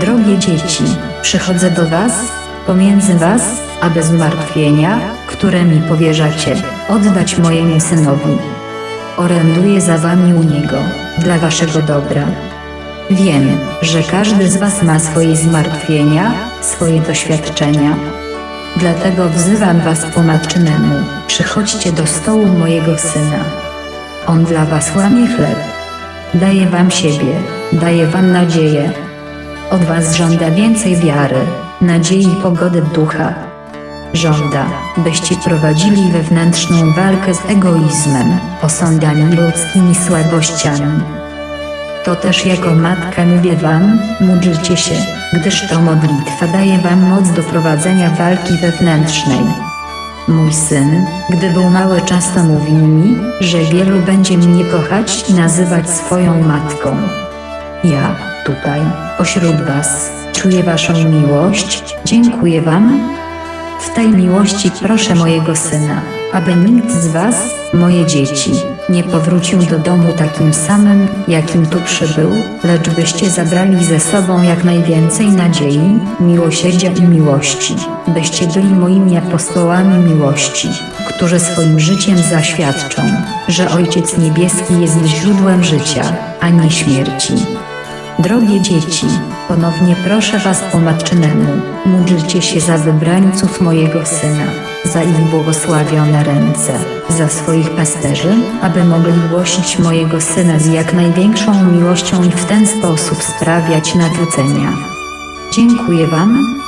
Drogie dzieci, przychodzę do was, pomiędzy was, aby zmartwienia, które mi powierzacie, oddać mojemu synowi. Oręduję za wami u niego, dla waszego dobra. Wiem, że każdy z was ma swoje zmartwienia, swoje doświadczenia. Dlatego wzywam was po matczynemu, przychodźcie do stołu mojego syna. On dla was łamie chleb. Daje wam siebie, daje wam nadzieję. Od was żąda więcej wiary, nadziei i pogody ducha. Żąda, byście prowadzili wewnętrzną walkę z egoizmem, osądami ludzkimi słabościami. To też jako matka mówię wam, módlcie się, gdyż to modlitwa daje wam moc do prowadzenia walki wewnętrznej. Mój syn, gdy był mały często mówił mi, że wielu będzie mnie kochać i nazywać swoją matką. Ja, tutaj, pośród was, czuję waszą miłość, dziękuję wam. W tej miłości proszę mojego syna, aby nikt z was, moje dzieci, nie powrócił do domu takim samym, jakim tu przybył, lecz byście zabrali ze sobą jak najwięcej nadziei, miłosierdzia i miłości, byście byli moimi apostołami miłości, którzy swoim życiem zaświadczą, że Ojciec Niebieski jest źródłem życia, a nie śmierci. Drogie dzieci, ponownie proszę was po matczynemu, módlcie się za wybrańców mojego syna, za ich błogosławione ręce, za swoich pasterzy, aby mogli głosić mojego syna z jak największą miłością i w ten sposób sprawiać nawrócenia. Dziękuję wam,